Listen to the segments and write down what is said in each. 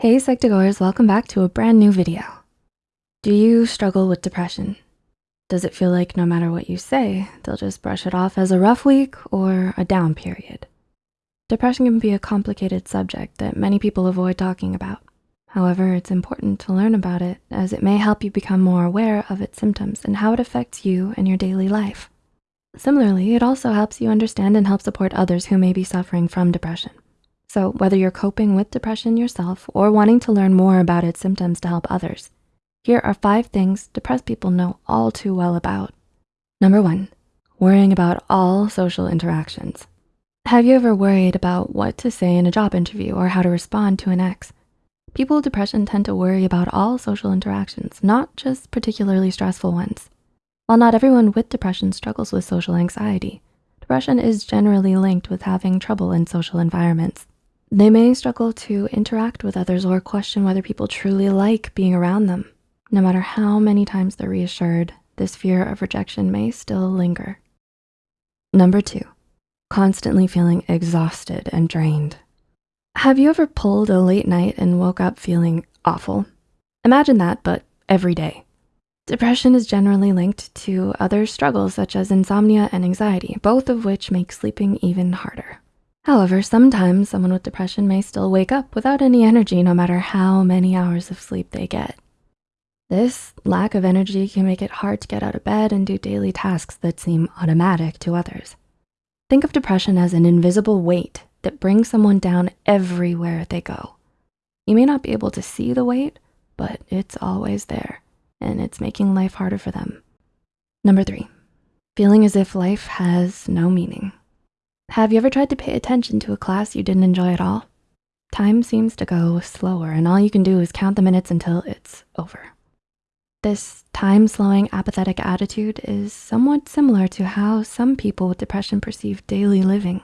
Hey Psych2Goers, welcome back to a brand new video. Do you struggle with depression? Does it feel like no matter what you say, they'll just brush it off as a rough week or a down period? Depression can be a complicated subject that many people avoid talking about. However, it's important to learn about it as it may help you become more aware of its symptoms and how it affects you and your daily life. Similarly, it also helps you understand and help support others who may be suffering from depression. So whether you're coping with depression yourself or wanting to learn more about its symptoms to help others, here are five things depressed people know all too well about. Number one, worrying about all social interactions. Have you ever worried about what to say in a job interview or how to respond to an ex? People with depression tend to worry about all social interactions, not just particularly stressful ones. While not everyone with depression struggles with social anxiety, depression is generally linked with having trouble in social environments. They may struggle to interact with others or question whether people truly like being around them. No matter how many times they're reassured, this fear of rejection may still linger. Number two, constantly feeling exhausted and drained. Have you ever pulled a late night and woke up feeling awful? Imagine that, but every day. Depression is generally linked to other struggles such as insomnia and anxiety, both of which make sleeping even harder. However, sometimes someone with depression may still wake up without any energy no matter how many hours of sleep they get. This lack of energy can make it hard to get out of bed and do daily tasks that seem automatic to others. Think of depression as an invisible weight that brings someone down everywhere they go. You may not be able to see the weight, but it's always there and it's making life harder for them. Number three, feeling as if life has no meaning. Have you ever tried to pay attention to a class you didn't enjoy at all? Time seems to go slower and all you can do is count the minutes until it's over. This time-slowing apathetic attitude is somewhat similar to how some people with depression perceive daily living.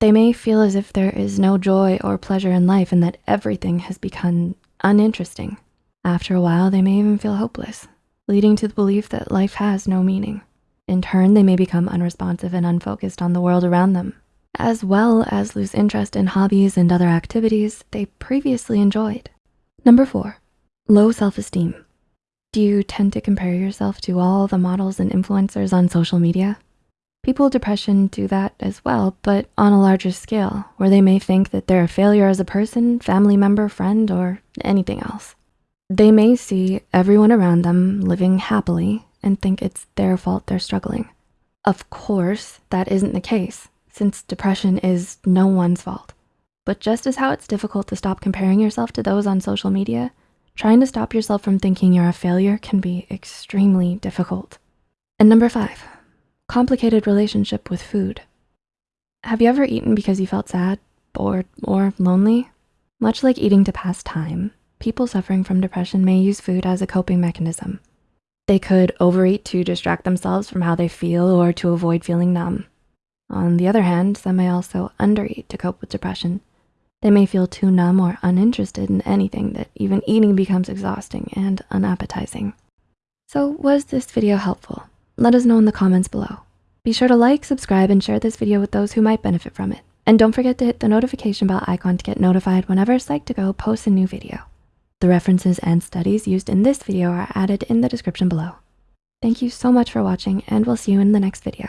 They may feel as if there is no joy or pleasure in life and that everything has become uninteresting. After a while, they may even feel hopeless, leading to the belief that life has no meaning. In turn, they may become unresponsive and unfocused on the world around them, as well as lose interest in hobbies and other activities they previously enjoyed. Number four, low self-esteem. Do you tend to compare yourself to all the models and influencers on social media? People with depression do that as well, but on a larger scale, where they may think that they're a failure as a person, family member, friend, or anything else. They may see everyone around them living happily and think it's their fault they're struggling. Of course, that isn't the case since depression is no one's fault. But just as how it's difficult to stop comparing yourself to those on social media, trying to stop yourself from thinking you're a failure can be extremely difficult. And number five, complicated relationship with food. Have you ever eaten because you felt sad, bored, or lonely? Much like eating to pass time, people suffering from depression may use food as a coping mechanism. They could overeat to distract themselves from how they feel or to avoid feeling numb. On the other hand, some may also undereat to cope with depression. They may feel too numb or uninterested in anything that even eating becomes exhausting and unappetizing. So was this video helpful? Let us know in the comments below. Be sure to like, subscribe, and share this video with those who might benefit from it. And don't forget to hit the notification bell icon to get notified whenever Psych2Go posts a new video. The references and studies used in this video are added in the description below. Thank you so much for watching and we'll see you in the next video.